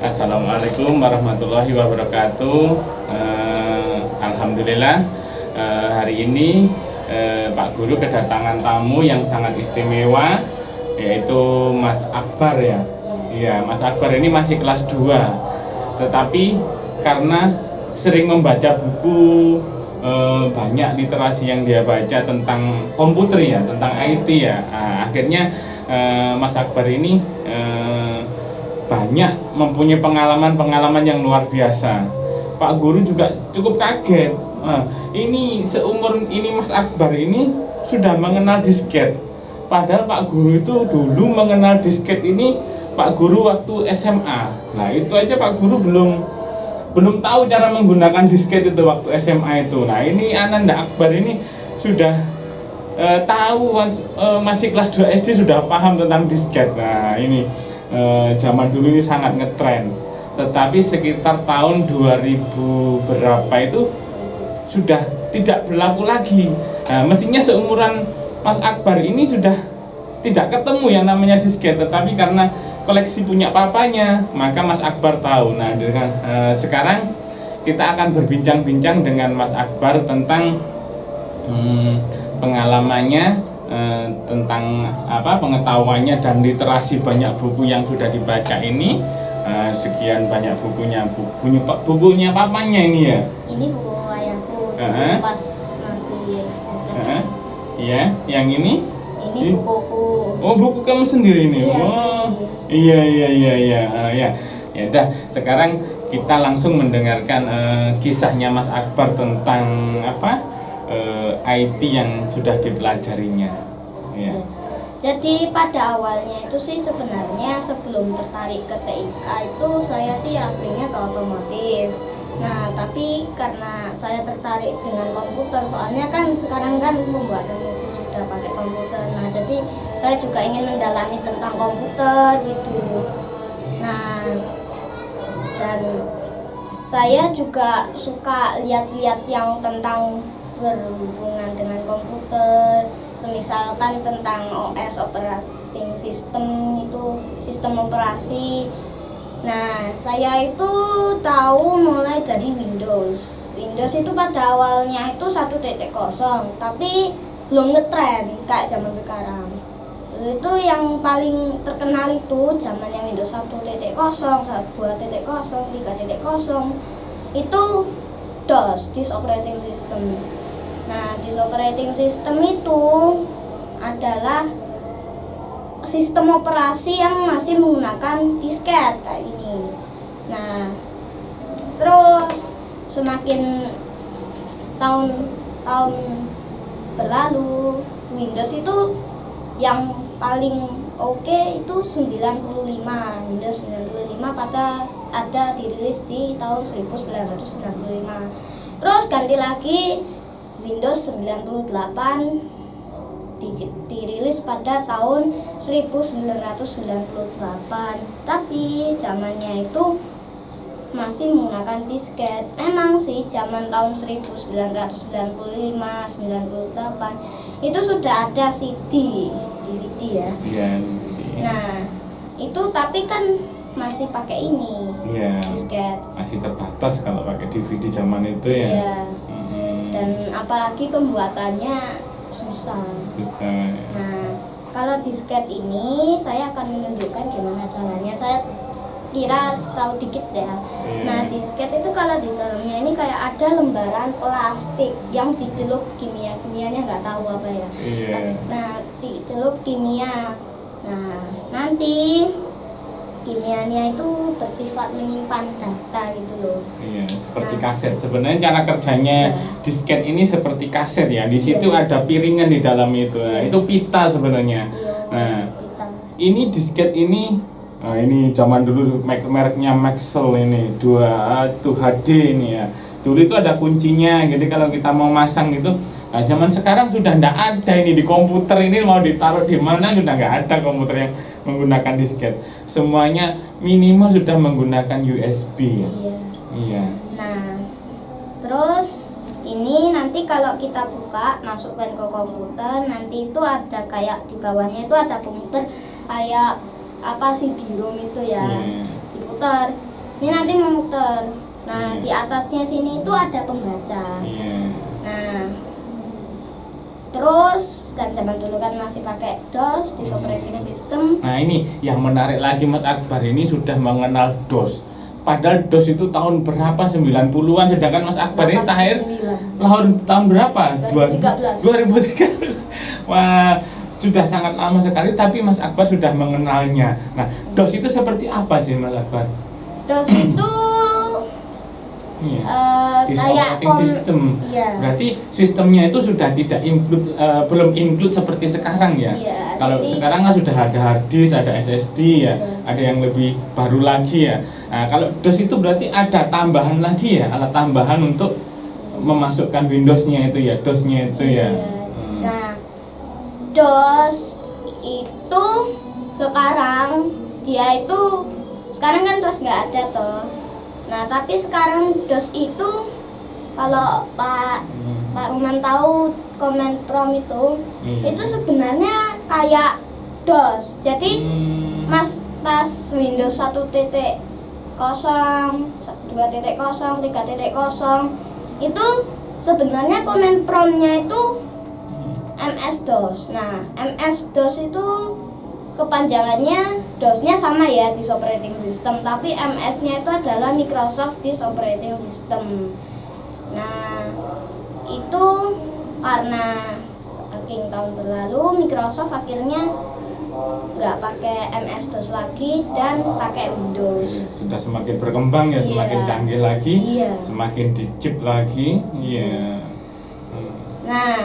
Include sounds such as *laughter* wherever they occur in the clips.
Assalamualaikum warahmatullahi wabarakatuh. Eh, Alhamdulillah eh, hari ini eh, Pak Guru kedatangan tamu yang sangat istimewa yaitu Mas Akbar ya. Iya, Mas Akbar ini masih kelas 2. Tetapi karena sering membaca buku eh, banyak literasi yang dia baca tentang komputer ya, tentang IT ya. Nah, akhirnya eh, Mas Akbar ini eh, banyak mempunyai pengalaman-pengalaman yang luar biasa. Pak Guru juga cukup kaget. Nah, ini seumur ini Mas Akbar ini sudah mengenal disket. Padahal Pak Guru itu dulu mengenal disket ini Pak Guru waktu SMA. Nah itu aja Pak Guru belum belum tahu cara menggunakan disket itu waktu SMA itu. Nah ini Ananda Akbar ini sudah eh, tahu eh, masih kelas 2 SD sudah paham tentang disket. Nah ini eh, zaman dulu ini sangat ngetren tetapi sekitar tahun 2000 berapa itu sudah tidak berlaku lagi. Nah, mestinya seumuran Mas Akbar ini sudah tidak ketemu yang namanya disket tetapi karena koleksi punya papanya maka Mas Akbar tahu. Nah dengan eh, sekarang kita akan berbincang-bincang dengan Mas Akbar tentang hmm, pengalamannya Eh, tentang apa pengetahuannya dan literasi banyak buku yang sudah dibaca ini. Eh, sekian banyak bukunya bu, bukunya bukunya papanya ini ya? Ini buku ayahku uh -huh. pas masih uh -huh. iya yang ini? Ini bukuku. Oh buku kamu sendiri ini? Iya, oh iya iya. Iya iya uh, ya. Ya dah sekarang kita langsung mendengarkan uh, kisahnya Mas Akbar tentang apa uh, eh, IT yang sudah dipelajarinya. Ya. Jadi pada awalnya itu sih sebenarnya sebelum tertarik ke TIK itu saya sih aslinya ke otomotif. Nah tapi karena saya tertarik dengan komputer soalnya kan sekarang kan pembuatan buku sudah pakai komputer. Nah jadi saya juga ingin mendalami tentang komputer gitu. Nah dan saya juga suka lihat-lihat yang tentang berhubungan dengan komputer. Semisalkan tentang OS operating system itu sistem operasi. Nah saya itu tahu mulai dari Windows. Windows itu pada awalnya itu satu titik kosong tapi belum ngetren kayak zaman sekarang. Itu yang paling terkenal itu zamannya Windows 1.0, 2.0, 3.0 itu DOS, disk operating system. Nah, di operating system itu adalah sistem operasi yang masih menggunakan disket kayak gini. Nah, terus semakin tahun-tahun berlalu, Windows itu yang paling oke okay itu 95 Windows 95 pada ada dirilis di tahun 1995 terus ganti lagi Windows 98 dirilis pada tahun 1998 tapi zamannya itu masih menggunakan disket. Emang sih zaman tahun 1995 98 itu sudah ada CD DVD ya. Iya nah itu tapi kan masih pakai ini iya. disket. Masih terbatas kalau pakai DVD zaman itu ya. Iya dan apalagi pembuatannya susah susah nah kalau disket ini saya akan menunjukkan gimana caranya saya kira tahu dikit ya. Yeah. Nah disket itu kalau di dalamnya ini kayak ada lembaran plastik yang dicelup kimia kimianya nggak tahu apa ya. Yeah. Nah dicelup kimia. Nah nanti kimianya itu bersifat menyimpan data gitu loh. Iya, seperti nah, kaset. Sebenarnya cara kerjanya ya. disket ini seperti kaset ya. Di situ ya. ada piringan di dalam itu. Nah, itu pita sebenarnya. Ya, nah, pita. ini disket ini Nah, ini zaman dulu merek mereknya Maxell ini dua tuh HD ini ya. Dulu itu ada kuncinya, jadi kalau kita mau masang gitu, nah zaman sekarang sudah tidak ada ini di komputer ini mau ditaruh di mana sudah nggak ada komputer yang menggunakan disket. Semuanya minimal sudah menggunakan USB ya. Iya. Iya. Nah, terus ini nanti kalau kita buka masukkan ke komputer nanti itu ada kayak di bawahnya itu ada komputer kayak apa sih di ROM itu ya yeah. diputar ini nanti memutar nah Iya. di atasnya sini itu ada pembaca Iya. nah terus kan zaman dulu kan masih pakai DOS di operating system Nah ini yang menarik lagi Mas Akbar ini sudah mengenal DOS. Padahal DOS itu tahun berapa? 90-an sedangkan Mas Akbar ini 89. lahir tahun berapa? 2013. 2013. Wah, sudah sangat lama sekali tapi Mas Akbar sudah mengenalnya. Nah, DOS itu seperti apa sih Mas Akbar? DOS itu Iya. Di kayak operating kom- system. Iya. Berarti sistemnya itu sudah tidak include eh, belum include seperti sekarang ya. Iya, Kalau jadi- sekarang kan sudah ada hard disk, ada SSD ya, Iya. ada yang lebih baru lagi ya. Nah, kalau DOS itu berarti ada tambahan lagi ya, alat tambahan untuk memasukkan Windows-nya itu ya, DOS-nya itu ya. Iya. Hmm. Nah, DOS itu sekarang dia itu sekarang kan DOS nggak ada toh. Nah, tapi sekarang DOS itu kalau Pak Hmm. Pak Ruman tahu Command Prompt itu Iya. itu sebenarnya kayak DOS. Jadi Hmm. Mas pas Windows 1.0, 2.0, 3.0 itu sebenarnya command prompt-nya itu MS-DOS. Nah, MS-DOS itu kepanjangannya DOS-nya sama ya di operating system, tapi MS-nya itu adalah Microsoft Disk Operating System. Nah, itu karena saking tahun berlalu Microsoft akhirnya nggak pakai MS DOS lagi dan pakai Windows. sudah semakin berkembang ya, Iya. semakin canggih lagi, Iya. semakin dicip lagi. Iya. Hmm. Nah,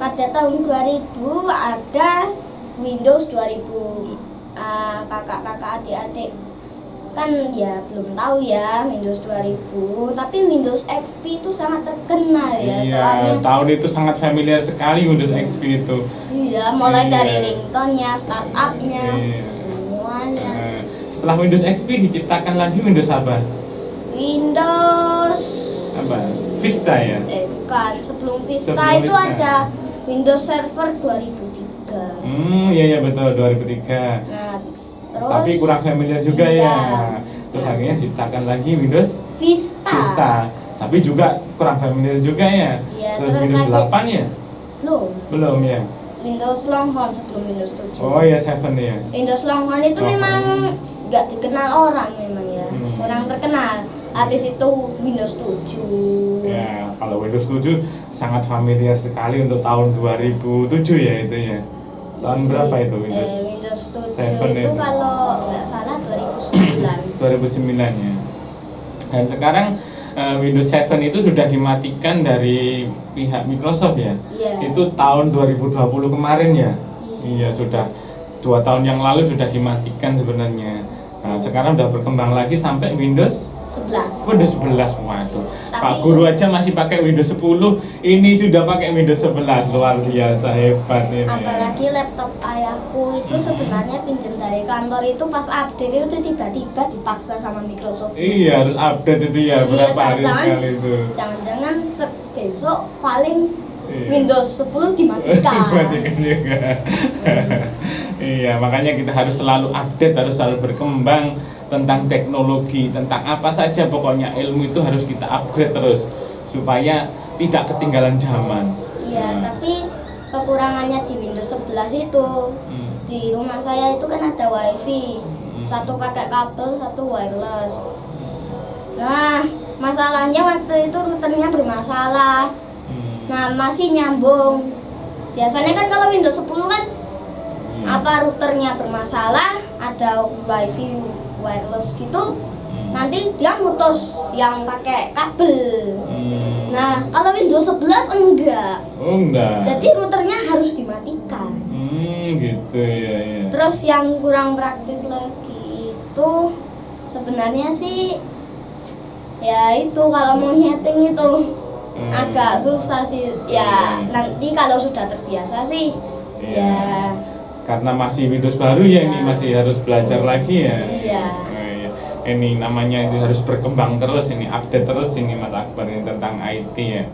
pada tahun 2000 ada Windows 2000 Ah, kakak-kakak adik-adik kan ya belum tahu ya Windows 2000 tapi Windows XP itu sangat terkenal ya Iya, soalnya tahun itu sangat familiar sekali Windows XP itu. iya mulai Iya. dari ringtone-nya, startupnya, Iya. semuanya Eh, setelah Windows XP diciptakan lagi Windows apa? Windows Apa? Vista ya. eh bukan sebelum Vista Sebelum itu Vista. ada Windows Server 2003 Hmm, iya iya betul 2003. nah terus Tapi kurang familiar juga Iya. ya. Terus akhirnya diciptakan lagi Windows Vista, Vista. Tapi juga kurang familiar juga ya. Iya, terus, terus Windows lagi- 8 ya? Belum. Belum ya. Windows Longhorn sebelum Windows 7 Oh ya 7 ya. Windows Longhorn itu Longhorn. memang nggak dikenal orang memang ya Hmm. kurang terkenal habis itu Windows 7 Ya, kalau Windows 7 sangat familiar sekali untuk tahun 2007 ya itu ya. Tahun berapa itu Windows? eh, Windows 7 7 itu itu. kalau nggak salah 2009 2009 ya. Dan sekarang eh, Windows 7 itu sudah dimatikan dari pihak Microsoft ya. Iya. Itu tahun 2020 kemarin ya. Iya, Iya. sudah dua tahun yang lalu sudah dimatikan sebenarnya. Nah, sekarang udah berkembang lagi sampai Windows 11 Windows 11 waduh. Pak Tapi- Guru aja masih pakai Windows 10, ini sudah pakai Windows 11. Luar biasa hebat ini. apalagi laptop ayahku itu Hmm. sebenarnya pinjam dari kantor itu pas update itu tiba-tiba dipaksa sama Microsoft Iya, harus update itu ya Iya, berapa hari jangan-jangan- sekali itu. jangan-jangan besok paling Iya. Windows 10 dimatikan *laughs* Dimatikan juga. *laughs* iya, makanya kita harus selalu update, harus selalu berkembang tentang teknologi, tentang apa saja pokoknya ilmu itu harus kita upgrade terus supaya tidak ketinggalan zaman. Iya, Nah, tapi kekurangannya di Windows 11 itu. Hmm, di rumah saya itu kan ada wifi. Hmm. satu pakai kabel satu wireless. Nah masalahnya waktu itu routernya bermasalah. Hmm, nah masih nyambung. Biasanya kan kalau Windows 10 kan hmm, apa routernya bermasalah ada wifi wireless gitu hmm, nanti dia mutus yang pakai kabel hmm. nah kalau Windows 11 enggak oh enggak. jadi routernya harus dimatikan Hmm, gitu ya, ya. Terus yang kurang praktis lagi itu sebenarnya sih ya itu kalau mau nyeting itu Hmm. agak susah sih. Ya Hmm. nanti kalau sudah terbiasa sih Iya. ya Karena masih Windows baru ya ini Iya. masih harus belajar lagi ya. iya. Oh, iya. Ini namanya itu harus berkembang terus ini update terus ini Mas Akbar ini tentang IT ya.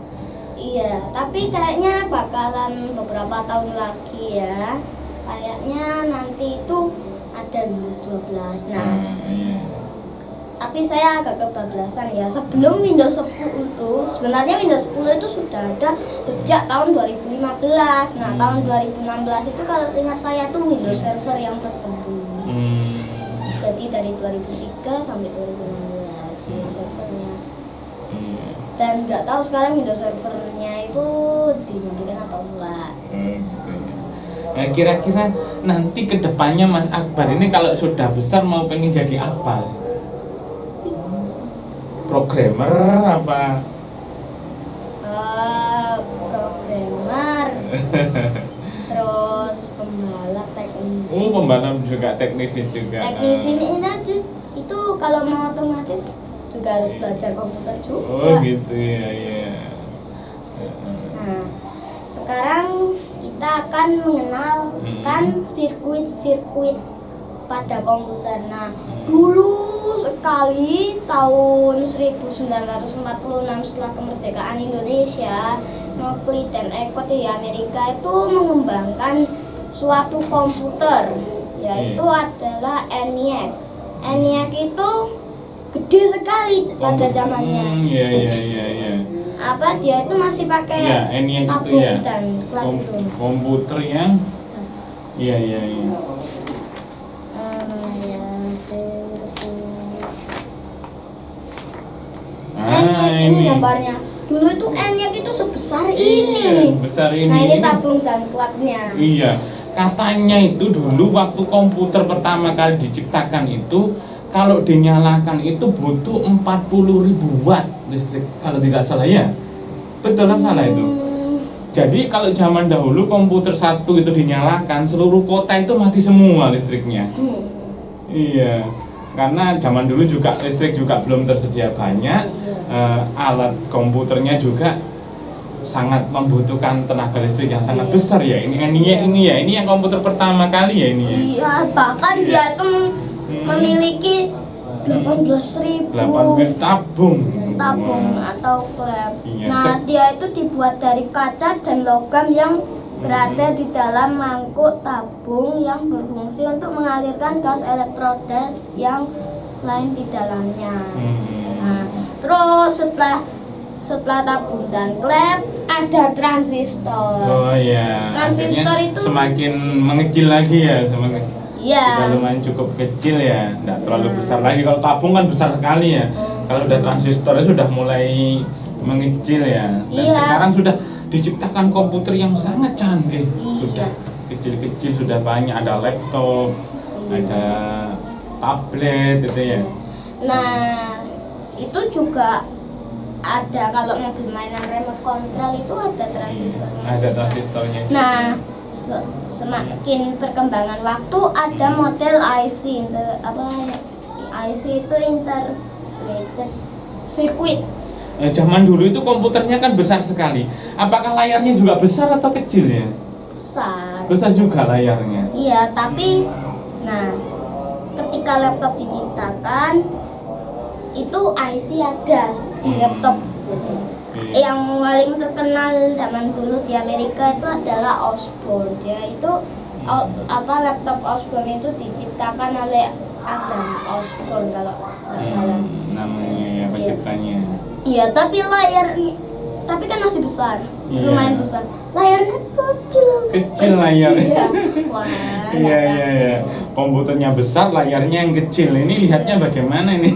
Iya, tapi kayaknya bakalan beberapa tahun lagi ya. Kayaknya nanti itu ada Windows 12. Nah, Hmm, iya. Tapi saya agak kebablasan ya sebelum Windows 10 itu sebenarnya Windows 10 itu sudah ada sejak tahun 2015 nah Hmm. tahun 2016 itu kalau ingat saya tuh Windows Server yang terbaru Hmm. jadi dari 2003 sampai 2016 Windows Servernya Iya. dan nggak tahu sekarang Windows Servernya itu dimatikan atau enggak Oke. Nah, kira-kira nanti ke depannya Mas Akbar ini kalau sudah besar mau pengen jadi apa? Programmer apa? Eh, programmer. *laughs* Terus pembalap teknisi Oh, pembalap juga teknisi juga. teknisi ini itu, itu kalau mau otomatis juga harus belajar komputer juga. Oh, gitu ya, ya. nah sekarang kita akan mengenalkan sirkuit-sirkuit pada komputer. Nah dulu sekali tahun 1946 setelah kemerdekaan Indonesia Nokli dan Eko di Amerika itu mengembangkan suatu komputer yaitu adalah ENIAC ENIAC itu gede sekali pada zamannya Hmm, iya, iya, iya, iya. apa dia itu masih pakai Ya, yang itu ya. dan Kom- itu komputer yang Iya, iya, iya. Ini gambarnya dulu itu ENIAC itu sebesar ini Iya, sebesar ini. nah ini Ini- tabung dan klaknya Iya, katanya itu dulu waktu komputer pertama kali diciptakan itu kalau dinyalakan itu butuh 40.000 ribu watt listrik kalau tidak salah ya. Betul apa salah itu? Hmm, Jadi kalau zaman dahulu komputer satu itu dinyalakan seluruh kota itu mati semua listriknya. hmm. Iya, karena zaman dulu juga listrik juga belum tersedia banyak, eh, alat komputernya juga sangat membutuhkan tenaga listrik yang sangat Iya. besar ya. Ini ini ya, Iya. ini ya, ini yang komputer pertama kali ya ini ya. Iya, bahkan Iya. dia itu mem- Hmm. memiliki 18.000 8 tabung. tabung atau klep. Iya, Nah, dia itu dibuat dari kaca dan logam yang berada di dalam mangkuk tabung yang berfungsi untuk mengalirkan gas elektroda yang lain di dalamnya. Hmm. Nah, terus setelah setelah tabung dan klep ada transistor. Oh ya, Transistor akhirnya itu- semakin mengecil lagi ya, semakin Iya. sudah lumayan cukup kecil ya, tidak terlalu Nah. besar lagi. Kalau tabung kan besar sekali ya. Hmm. Kalau udah transistornya sudah mulai mengecil ya. Dan Iya. sekarang sudah diciptakan komputer yang sangat canggih. Iya. Sudah kecil-kecil sudah banyak ada laptop, Iya. ada tablet itu ya. Nah, itu juga ada kalau mobil mainan remote control itu ada transistornya. Ada transistornya. juga. Nah, se- semakin perkembangan waktu ada model IC inter, apa IC itu integrated circuit. Eh, zaman dulu itu komputernya kan besar sekali. Apakah layarnya juga besar atau kecil ya? Besar. Besar juga layarnya. Iya, tapi nah, ketika laptop diciptakan itu IC ada di laptop. Iya. Yang paling terkenal zaman dulu di Amerika itu adalah Osborne. Dia itu o- apa laptop Osborne itu diciptakan oleh Adam Osborne kalau nggak salah. Hmm, namanya ya penciptanya. Iya, tapi layarnya tapi kan masih besar. Iya. Lumayan besar. Layarnya kecil. Kecil Terus- layar. Iya. *laughs* Wah, Iya iya iya. Komputernya besar, layarnya yang kecil. Ini lihatnya bagaimana ini?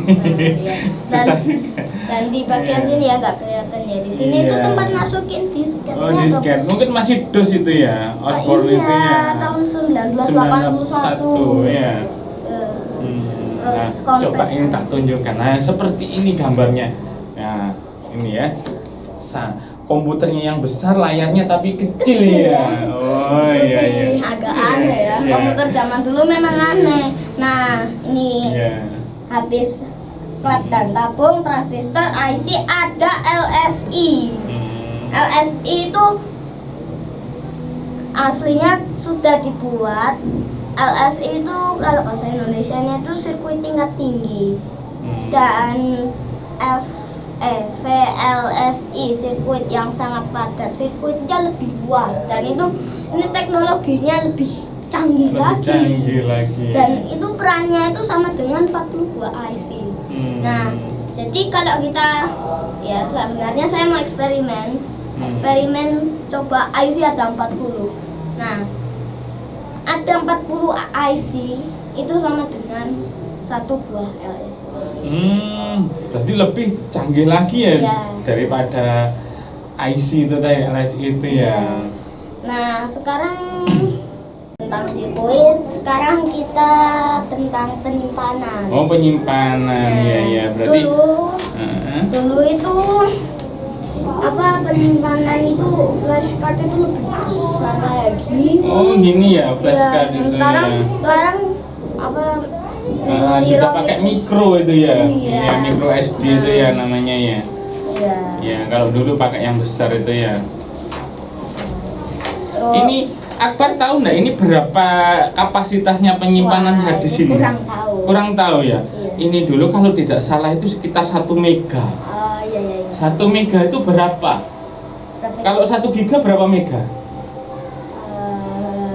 iya. *laughs* Susah Dan-. Dan di bagian Iya. sini ya nggak kelihatan ya. Di sini itu Iya. tempat masukin disk Oh disket, mungkin masih DOS itu ya, Osborne iya, itu ya. tahun 1981. ya. Eh, Hmm. Terus Nah, coba ini tak tunjukkan. Nah, seperti ini gambarnya. Nah, ini ya. Sa komputernya yang besar, layarnya tapi kecil, Kecil ya. ya. Oh itu iya sih iya. agak aneh ya. Iya. Komputer zaman dulu memang aneh. Nah, ini Iya. habis klep dan tabung, transistor, IC, ada LSI. Hmm. LSI itu aslinya sudah dibuat. LSI itu kalau bahasa Indonesia-nya itu sirkuit tingkat tinggi Hmm. dan F eh VLSI sirkuit yang sangat padat sirkuitnya lebih luas dan itu ini teknologinya lebih canggih lebih lagi canggih lagi. dan itu perannya itu sama dengan 42 IC Hmm. Nah, jadi kalau kita ya sebenarnya saya mau eksperimen. Hmm. Eksperimen coba IC ada 40. Nah, ada 40 IC itu sama dengan satu buah LSD. Hmm, berarti lebih canggih lagi ya Iya. daripada IC itu tadi LSI itu ya. Iya. Nah, sekarang *coughs* tentang sirkuit, sekarang kita tentang penyimpanan. Oh penyimpanan, Nah, ya ya berarti. dulu Heeh. dulu itu apa penyimpanan itu flashcard itu lebih besar gini. Oh gini ya flashcard Iya, itu sekarang ya. sekarang apa Ah, memori sudah pakai mikro itu ya, Iya. ya mikro SD itu ya namanya ya. Iya. Ya kalau dulu pakai yang besar itu ya. Terus- Ini Akbar tahu nggak ini berapa kapasitasnya penyimpanan Wah, hadis ini? Kurang tahu. Kurang tahu ya. Iya. Ini dulu kalau tidak salah itu sekitar satu mega. Oh iya iya. iya. Satu mega itu berapa? Berapa? Kalau satu giga berapa mega? Eh,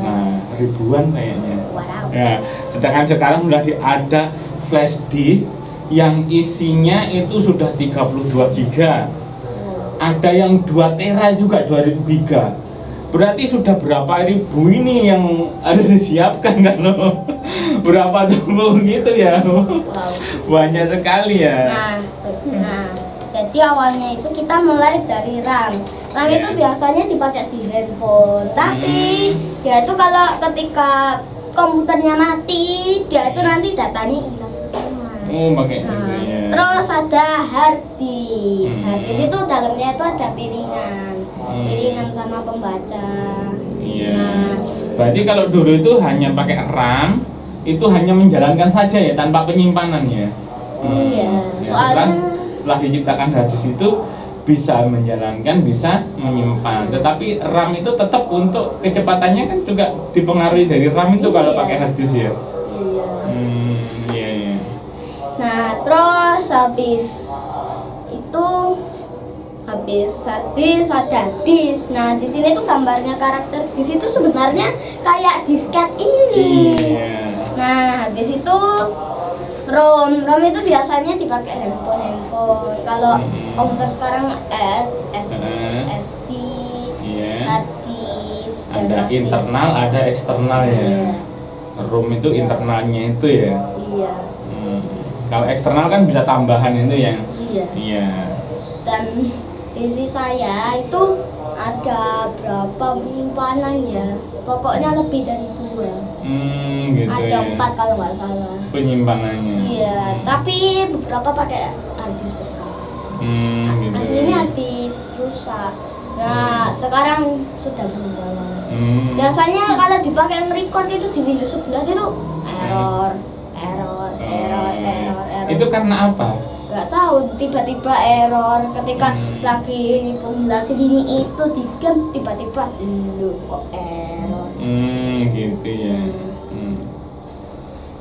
Nah ribuan kayaknya. Ya, sedangkan sekarang sudah ada flash disk yang isinya itu sudah 32 giga. Ada yang 2 tera juga 2000 giga. Berarti sudah berapa ribu ini yang ada disiapkan *laughs* kan loh? Berapa ribu gitu ya? Wow. Banyak sekali ya. Nah, nah, jadi awalnya itu kita mulai dari RAM. RAM Ya. itu biasanya dipakai di handphone, tapi Hmm. ya itu kalau ketika komputernya mati, dia itu nanti datanya hilang semua. Oh, pakai Nah, ya. terus ada hard disk. Hmm. Hard disk itu dalamnya itu ada piringan, Hmm. piringan sama pembaca. Iya. Nah, Berarti kalau dulu itu hanya pakai RAM, itu hanya menjalankan saja ya tanpa penyimpanan ya. Iya, Ya, soalnya- setelah, setelah diciptakan hadis itu bisa menjalankan, bisa menyimpan. Tetapi RAM itu tetap untuk kecepatannya kan juga dipengaruhi dari RAM itu kalau Iya. pakai hadis ya. iya. Hmm, iya iya. Nah, terus habis itu habis disk ada disk. Nah, di sini tuh gambarnya karakter disk itu sebenarnya kayak disket ini. Iya. Nah, habis itu ROM. ROM itu biasanya dipakai handphone handphone. Kalau Hmm. Komputer sekarang S, S. SD, Iya. hard disk, dan Ada internal, ada eksternal ya. Iya. ROM itu internalnya itu ya. Iya. Hmm. Kalau eksternal kan bisa tambahan itu yang Iya. iya. dan isi saya itu ada berapa penyimpanan ya pokoknya lebih dari dua Hmm, gitu ada ya. empat kalau nggak salah Penyimpanannya. iya Hmm. tapi beberapa pakai Hmm, gitu. aslinya harddisk rusak nah sekarang sudah berubah Hmm. biasanya kalau dipakai record itu di Windows 11 itu error error error Oh, error error Itu karena apa? nggak tahu tiba-tiba error ketika Hmm. lagi penjelasin ini itu di game tiba-tiba lu kok error Hmm, gitu ya. Hmm. Hmm.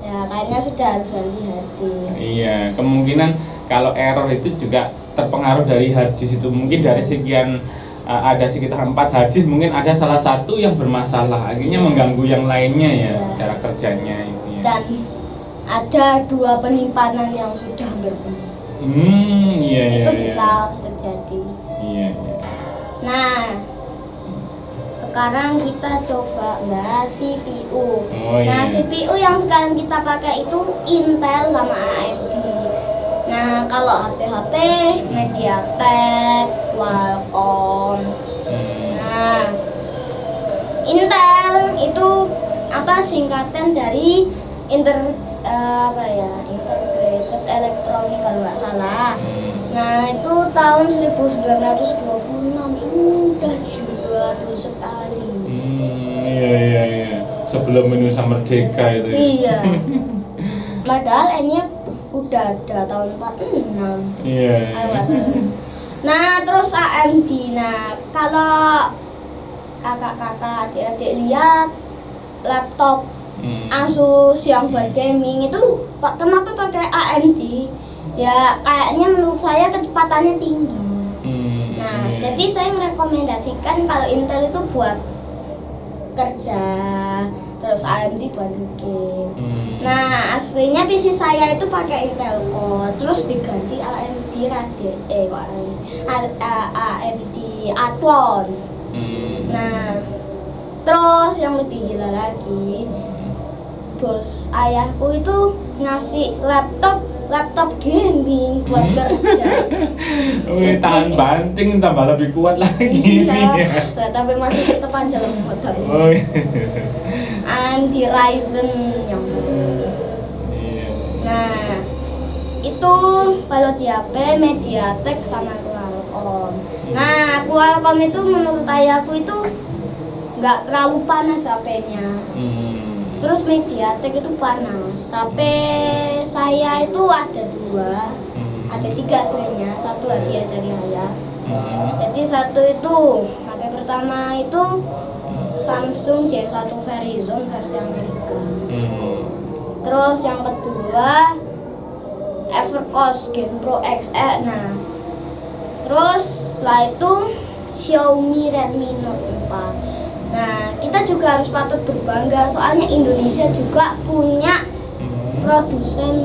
ya kayaknya sudah harus ganti hadis Iya, kemungkinan kalau error itu juga terpengaruh dari harddisk itu mungkin dari sekian uh, ada sekitar empat harddisk mungkin ada salah satu yang bermasalah akhirnya Iya. mengganggu yang lainnya ya Iya. cara kerjanya itu ya. dan ada dua penyimpanan yang sudah penuh Hmm, iya iya. itu iya. bisa terjadi Iya, iya. nah sekarang kita coba bahas CPU Oh, Nah, iya. CPU yang sekarang kita pakai itu Intel sama AMD. Nah, kalau HP-HP MediaTek, Qualcomm. Hmm. Nah, Intel itu apa singkatan dari inter eh, apa ya integrated electronic kalau nggak salah. Hmm. Nah itu tahun 1926 sudah jadul sekali. Hmm, iya iya iya. Sebelum Indonesia merdeka itu. ya. Iya. *laughs* Padahal N-nya udah ada tahun 46. Iya. Nggak salah. Nah, terus AMD. Nah, kalau kakak-kakak adik-adik lihat laptop Hmm. Asus yang buat gaming itu kenapa pakai AMD? Ya kayaknya menurut saya kecepatannya tinggi. Hmm, Nah, iya. jadi saya merekomendasikan kalau Intel itu buat kerja terus AMD buat bikin Hmm. nah aslinya PC saya itu pakai Intel Core terus diganti AMD Radeon eh AMD Athlon Hmm. nah terus yang lebih gila lagi bos ayahku itu ngasih laptop laptop gaming buat Hmm. kerja *laughs* Wih, tahan banting tambah lebih kuat lagi iya lah, tapi masih tetap aja lemot Oh, iya. *laughs* anti Ryzen yang Iya. nah itu kalau di HP Mediatek sama Qualcomm nah Qualcomm itu menurut ayahku itu nggak terlalu panas HP-nya Hmm. terus Mediatek itu panas HP saya itu ada dua Hmm. ada tiga aslinya satu hadiah dari ayah Hmm. jadi satu itu HP pertama itu Samsung J1 Verizon versi Amerika Hmm. terus yang kedua Evercost Gen Pro XE nah terus setelah itu Xiaomi Redmi Note 4 nah kita juga harus patut berbangga soalnya Indonesia juga punya Hmm. produsen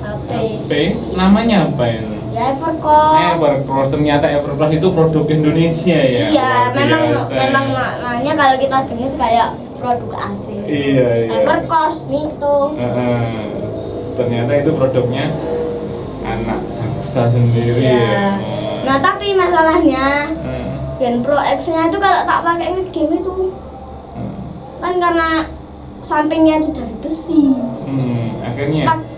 HP HP namanya apa ini? Evercost Evercross ternyata Evercross itu produk Indonesia ya. iya memang memang maknanya kalau kita dengar kayak produk asing Iya iya. Evercost Mito Heeh. ternyata itu produknya anak bangsa sendiri Iya. ya. nah tapi masalahnya Heeh. Gen Pro X nya itu kalau tak pakai ngegame itu Heeh. kan karena sampingnya itu dari besi Hmm, akhirnya Pak-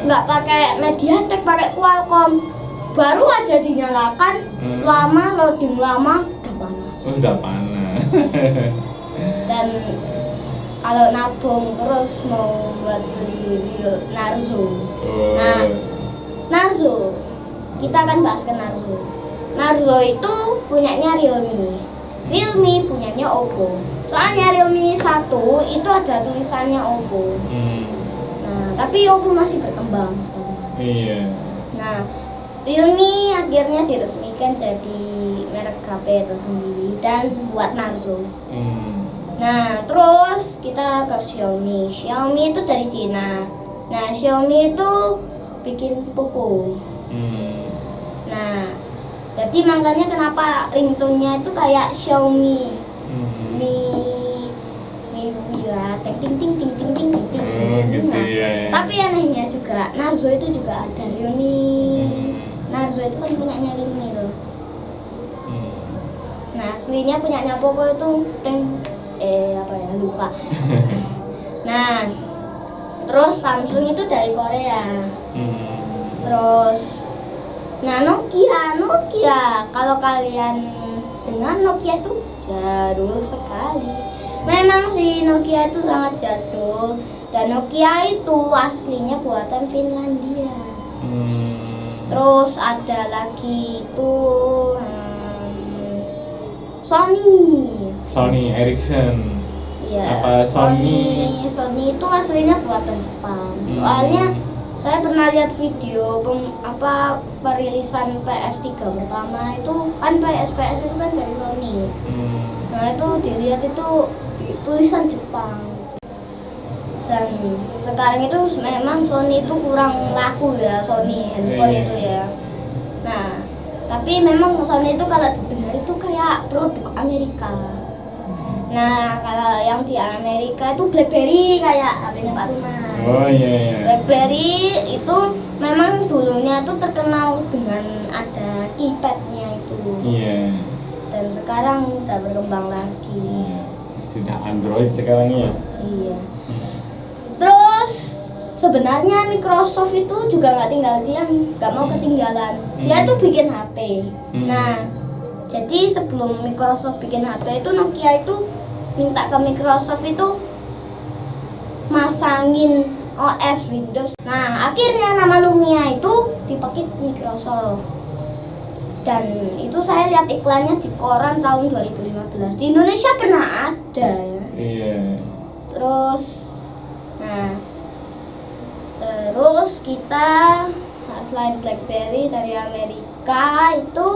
nggak pakai Mediatek pakai Qualcomm baru aja dinyalakan Hmm. lama loading lama udah panas oh, udah panas. *laughs* dan kalau nabung terus mau buat beli Narzo Oh. Nah. Narzo kita akan bahas ke Narzo Narzo itu punyanya Realme Realme punyanya Oppo soalnya Realme 1 itu ada tulisannya Oppo Hmm, tapi Oppo masih berkembang sekarang iya. nah Realme akhirnya diresmikan jadi merek HP tersendiri dan buat Narzo Hmm. Nah, terus kita ke Xiaomi. Xiaomi itu dari Cina. Nah, Xiaomi itu bikin Poco. Hmm. Nah, jadi makanya kenapa ringtone-nya itu kayak Xiaomi Hmm. Mi ting ting ting ting ting ting ting ting. Oh, ting. gitu Nah, ya. tapi anehnya juga Narzo itu juga ada Realme. Hmm. Narzo itu kan punyanya Realme loh. Hmm. Nah, aslinya punyanya Poco itu ring eh apa ya lupa. *laughs* Nah, terus Samsung itu dari Korea. Hmm. Terus nah Nokia, Nokia. Kalau kalian dengar Nokia itu jadul sekali. Memang sih Nokia itu sangat jadul dan Nokia itu aslinya buatan Finlandia. Hmm. Terus ada lagi itu hmm, Sony. Sony Ericsson. Iya. Apa Sony? Sony Sony itu aslinya buatan Jepang. Hmm. Soalnya saya pernah lihat video pem- apa perilisan PS3 pertama itu kan PS PS itu kan dari Sony. Hmm. Nah itu dilihat itu tulisan Jepang. Dan sekarang itu memang Sony itu kurang laku ya Sony handphone Iya. itu ya. Nah tapi memang Sony itu kalau didengar itu kayak produk Amerika. Nah, kalau yang di Amerika itu BlackBerry kayak HP-nya Pak Ruman. Oh iya iya. BlackBerry itu memang dulunya itu terkenal dengan ada keypadnya itu. Iya. Dan sekarang udah berkembang lagi. Iya. Sudah Android sekarang ya. Iya. Terus sebenarnya Microsoft itu juga nggak tinggal diam, nggak mau ketinggalan. Dia Hmm. tuh bikin HP. Hmm. Nah, jadi sebelum Microsoft bikin HP itu Nokia itu minta ke Microsoft itu masangin OS Windows. Nah, akhirnya nama Lumia itu dipakai Microsoft. Dan itu saya lihat iklannya di koran tahun 2015. Di Indonesia pernah ada ya. Iya. Terus nah terus kita selain BlackBerry dari Amerika itu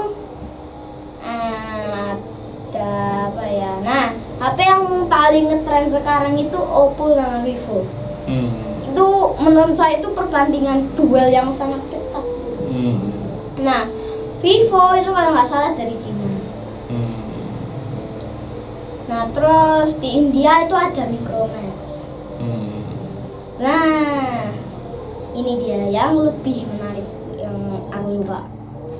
eh, ada apa ya? Nah, HP yang paling ngetren sekarang itu Oppo sama Vivo. Hmm. Itu menurut saya itu perbandingan duel yang sangat ketat. Hmm. Nah, Vivo itu kalau nggak salah dari Cina. Hmm. Nah, terus di India itu ada Micromax. Hmm. Nah, ini dia yang lebih menarik yang aku suka.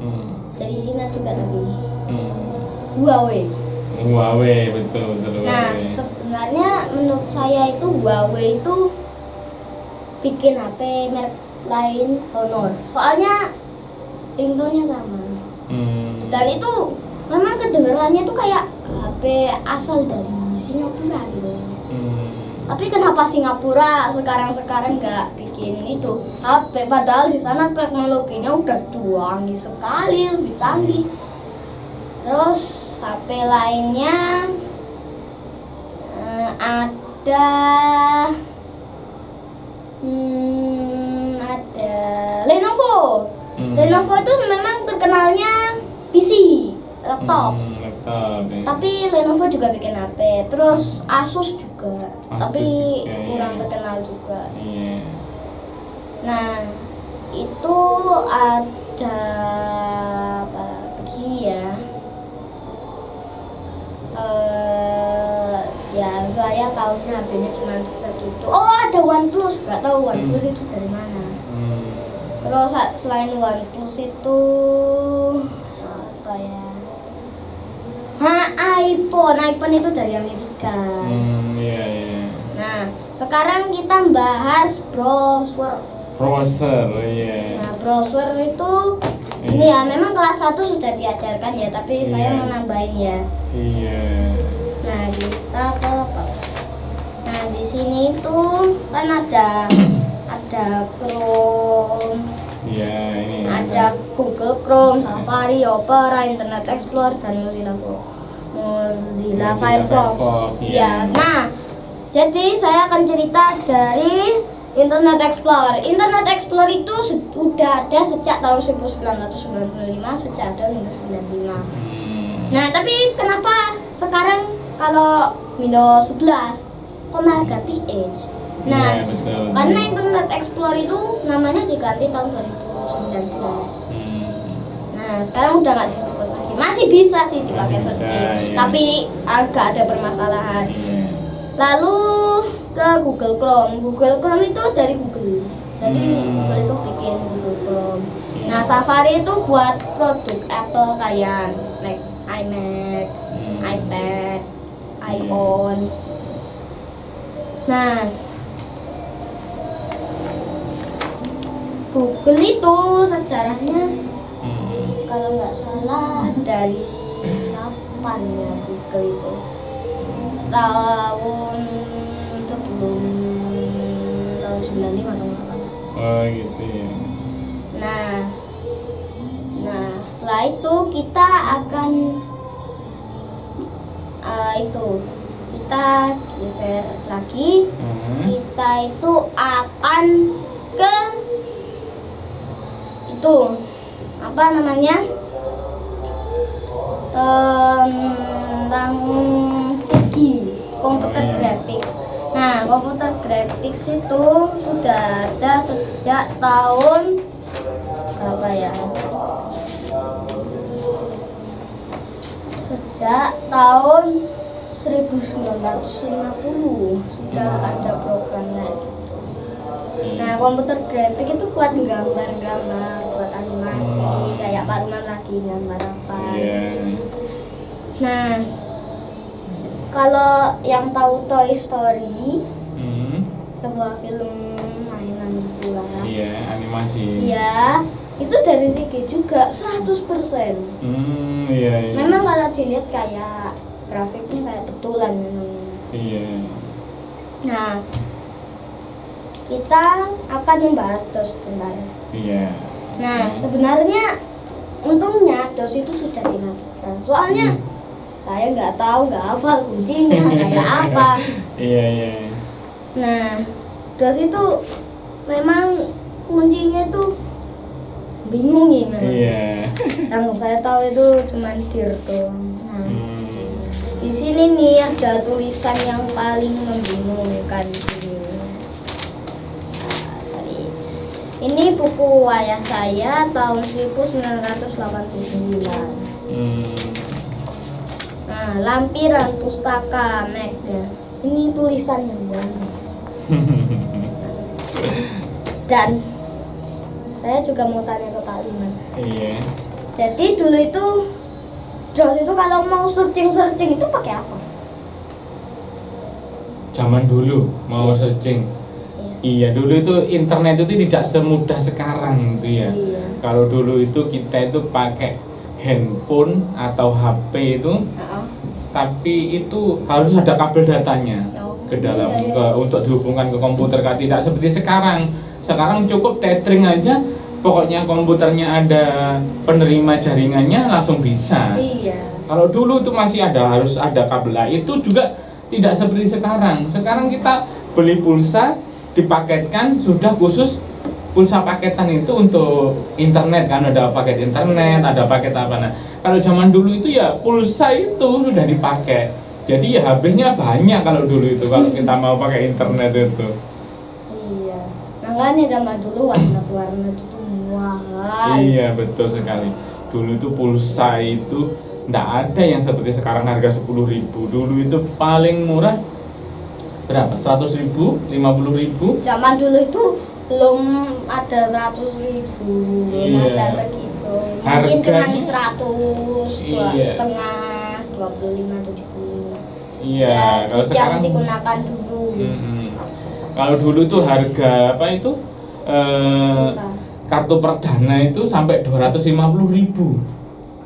Hmm. Dari Cina juga tapi Hmm. Huawei. Huawei betul betul Nah, Huawei. sebenarnya menurut saya itu Huawei itu bikin HP merek lain Honor. Soalnya ringtone-nya sama. Hmm. Dan itu memang kedengarannya tuh kayak HP asal dari Singapura gitu. Hmm. Tapi kenapa Singapura sekarang-sekarang nggak bikin itu HP? Padahal di sana teknologinya udah canggih sekali, lebih canggih. Terus HP lainnya eh, ada hmm, ada Lenovo. Hmm. Lenovo itu memang terkenalnya PC, laptop. Hmm, laptop ya. Tapi Lenovo juga bikin HP. Terus Asus juga. Asus tapi juga, ya. kurang terkenal juga. Iya. Nah, itu ada apa lagi ya? Eh, ya saya tahunya HP-nya cuma segitu. Oh, ada OnePlus. Gak tahu OnePlus Hmm. itu dari mana. Terus selain OnePlus itu apa ya? Ha, iPhone. iPhone itu dari Amerika. Hmm, iya iya. Nah, sekarang kita bahas browser. Browser, iya. Nah, browser itu ini ya memang kelas 1 sudah diajarkan ya, tapi saya Iya. mau nambahin ya. Iya. Nah, kita ke? Nah, di sini itu kan ada *clears throat* ada Chrome, Iya, ini ada Google Chrome, Safari, Opera, Internet Explorer dan Mozilla Mozilla Firefox. Ya. Nah, jadi saya akan cerita dari Internet Explorer. Internet Explorer itu sudah ada sejak tahun 1995, sejak ada Windows 95. Hmm. Nah, tapi kenapa sekarang kalau Windows 11 kok malah ganti Edge? Nah, Iya, betul. karena Internet Explorer itu namanya diganti tahun 2019. Hmm. Nah, sekarang udah nggak disupport lagi. Masih bisa sih dipakai Bisa, iya. tapi agak ada permasalahan. Iya. Lalu ke Google Chrome. Google Chrome itu dari Google. Jadi Hmm. Google itu bikin Google Chrome. Iya. Nah, Safari itu buat produk Apple kayak Mac, iMac, Hmm. iPad, iPhone. Nah, Google itu sejarahnya Hmm. kalau nggak salah dari kapan ya Google itu tahun sebelum tahun 95 kalau nggak salah. Oh, gitu ya. Nah, nah setelah itu kita akan eh, itu kita geser lagi. Hmm. Kita itu akan ke itu apa namanya tentang segi komputer Oh, iya. graphics. Nah, komputer graphics itu sudah ada sejak tahun berapa ya? Sejak tahun 1950 sudah ada programnya. Nah, komputer grafik itu buat gambar-gambar, buat animasi, Hmm. kayak Pak Ruman lagi gambar apa. Iya. Nah, kalau yang tahu Toy Story, Hmm. sebuah film mainan gitu lah. Iya, animasi. Iya, itu dari segi juga 100%. Hmm, iya. iya. Memang kalau dilihat kayak grafiknya kayak betulan memang. Iya. Nah, kita akan membahas DOS sebentar. Iya. Nah, Hmm. sebenarnya untungnya DOS itu sudah dimatikan. Soalnya Hmm. saya nggak tahu, nggak hafal kuncinya kayak apa. *laughs* Iya, iya. Nah, DOS itu memang kuncinya itu bingung ya memang. Iya. Yang saya tahu itu cuma dir doang. Nah, Hmm. di sini nih ada tulisan yang paling membingungkan ini. Nah, dari- Ini buku ayah saya tahun 1989. Hmm. Nah, lampiran pustaka Megda. Ini tulisan yang banyak. *laughs* Dan saya juga mau tanya ke Pak Liman. iya. Jadi dulu itu DOS itu kalau mau searching-searching itu pakai apa? Zaman dulu mau searching. Iya, dulu itu internet itu tidak semudah sekarang gitu ya. Iya. Kalau dulu itu kita itu pakai handphone atau HP itu, Heeh. tapi itu harus ada kabel datanya Oh, ke dalam iya, iya. ke, untuk dihubungkan ke komputer kan tidak seperti sekarang. Sekarang cukup tethering aja, pokoknya komputernya ada penerima jaringannya langsung bisa. Iya. Kalau dulu itu masih ada harus ada kabel. Nah, itu juga tidak seperti sekarang. Sekarang kita beli pulsa dipaketkan sudah khusus pulsa paketan itu untuk internet kan ada paket internet, ada paket apa nah. Kalau zaman dulu itu ya pulsa itu sudah dipakai. Jadi ya habisnya banyak kalau dulu itu kalau kita mau pakai internet itu. Iya. Makanya zaman dulu warna-warna itu mahal. Iya betul sekali. Dulu itu pulsa itu ndak ada yang seperti sekarang harga 10.000 Dulu itu paling murah berapa? 100.000 ribu, 50.000 ribu. Zaman dulu itu belum ada 100 ribu, belum Iya. ada segitu. Mungkin Harganya- cuma 100, dua Iya. setengah, 25, 75. Iya, ya, kalau yang sekarang digunakan dulu. Mm-mm. Kalau dulu itu harga apa itu? Eh, Pulsa. kartu perdana itu sampai 250.000 ribu.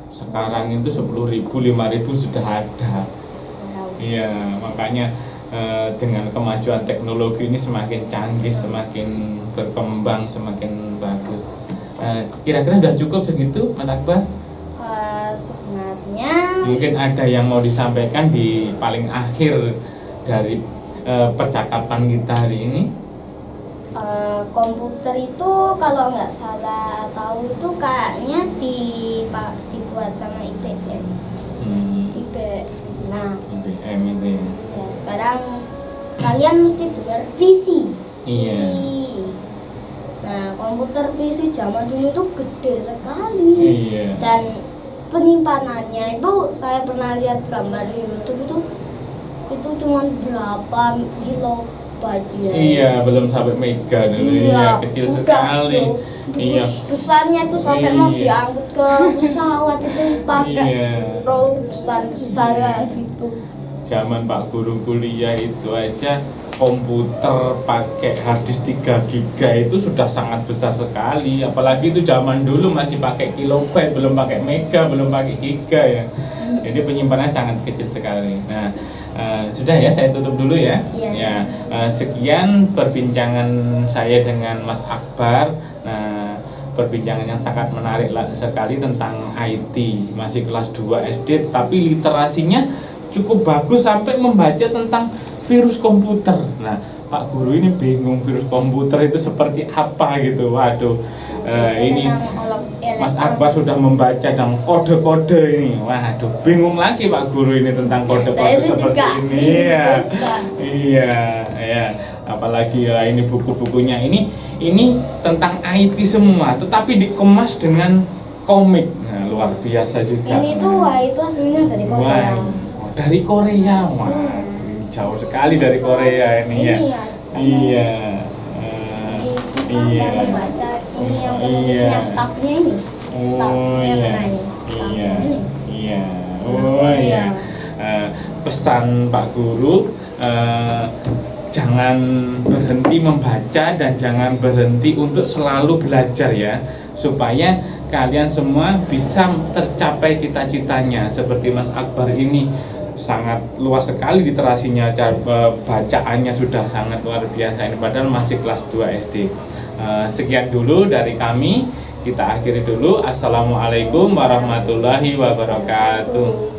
Sekarang itu 10.000, 5.000 sudah ada. Iya, makanya eh, dengan kemajuan teknologi ini semakin canggih, semakin berkembang, semakin bagus. Eh, Kira-kira sudah cukup segitu, Mas Akbar? Eh, sebenarnya Mungkin ada yang mau disampaikan di paling akhir dari eh, percakapan kita hari ini. eh, komputer itu kalau nggak salah tahu itu kayaknya di pak dibuat sama IBM. Hmm, IBM. Nah, IBM itu ya sekarang kalian mesti dengar PC. Iya. PC. Nah, komputer PC zaman dulu itu gede sekali. Iya. Dan penyimpanannya itu saya pernah lihat gambar di YouTube itu itu cuma berapa kilobyte ya. Iya, belum sampai mega dulu ya, kecil udah sekali. tuh. Iya. Bes- Besarnya itu sampai mau Iya. diangkut ke pesawat itu pakai Iya. roll besar-besar Iya. kayak gitu. Zaman Pak Guru kuliah itu aja komputer pakai harddisk 3 giga itu sudah sangat besar sekali. Apalagi itu zaman dulu masih pakai kilobyte belum pakai mega belum pakai giga ya. Jadi penyimpanannya sangat kecil sekali. Nah eh, sudah ya saya tutup dulu ya. Iya. ya eh, sekian perbincangan saya dengan Mas Akbar. Nah perbincangan yang sangat menarik sekali tentang IT masih kelas 2 SD tetapi literasinya cukup bagus sampai membaca tentang virus komputer. Nah, Pak Guru ini bingung virus komputer itu seperti apa gitu. Waduh, eh, ini olok- Mas. Akbar sudah membaca dan kode-kode ini. Waduh, bingung lagi Pak Guru ini tentang Saya kode-kode seperti juga ini. Iya, iya, iya. Apalagi ya ini buku-bukunya ini ini tentang IT semua, tetapi dikemas dengan komik. Nah, luar biasa juga. Ini tuh wah itu aslinya dari Korea. Oh, dari Korea, wah, Hmm. jauh sekali dari Korea ini ya. Ya. Iya, iya. ini yang Iya. ini. Oh iya, iya, iya. Oh iya. Iya. Eh, pesan Pak Guru, eh, jangan berhenti membaca dan jangan berhenti untuk selalu belajar ya, supaya kalian semua bisa tercapai cita-citanya seperti Mas Akbar ini sangat luas sekali literasinya cara eh, bacaannya sudah sangat luar biasa ini padahal masih kelas 2 SD Eh, sekian dulu dari kami kita akhiri dulu. Assalamualaikum warahmatullahi wabarakatuh